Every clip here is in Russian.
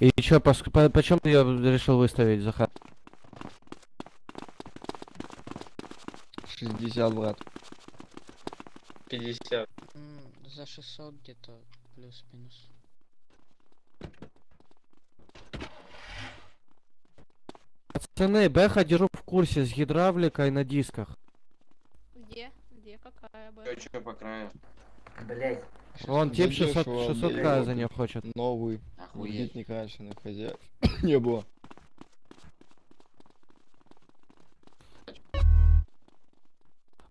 И чё, по, по, почем ты её решил выставить, Захар? 60, брат. 50. М, За 600 где-то плюс-минус. Пацаны, Бэха держу в курсе с гидравликой на дисках. Где? Где? Какая бы? Чё, чё по краю? Блять, Вон, тип 600, Задешево, 600 блядь. к за нее хочет. Новый. Охуеть. Видит некрашенных хозяев. Не было.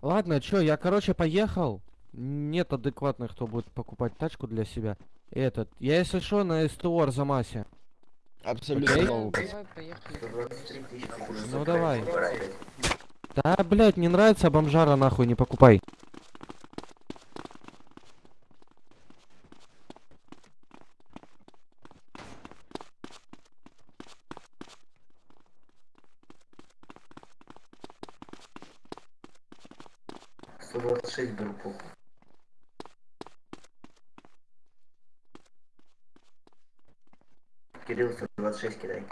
Ладно, чё, я, короче, поехал. Нет адекватных, кто будет покупать тачку для себя. Этот, я, если что, на СТО Арзамасе. Абсолютно пацан. Давай, поехали. 123 тысячи. Ну, давай. Да, блядь, не нравится бомжара, нахуй, не покупай. Сто двадцать шесть беру похуй. Кирилл 126 кидай.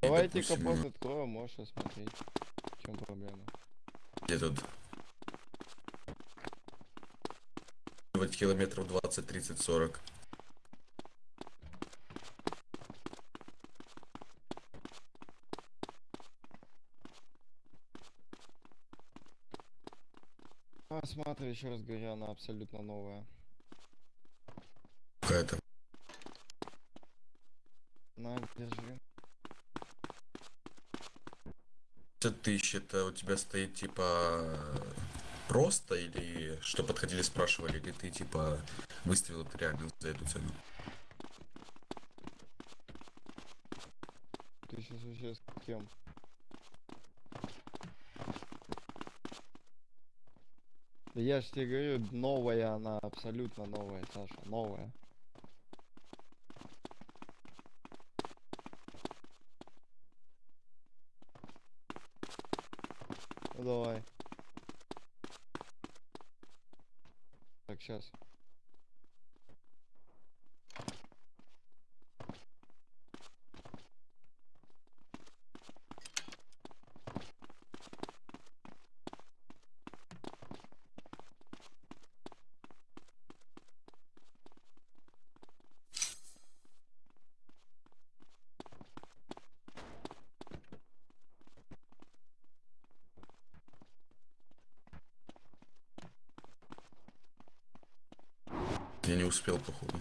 Давайте допустим, капот откроем, можешь осмотреть. В чем проблема? Где тут? Вот километров 20, 30, 40. Осматривай, еще раз говорю, она абсолютно новая. Какая-то. На, держи. 50 тысяч, это у тебя стоит типа просто или что подходили спрашивали, или ты типа выставил это реально за эту цену? Ты сейчас вообще с кем? Да я ж тебе говорю, новая она, абсолютно новая, Саша, новая. Ну давай. Так, сейчас. Я не успел, походу.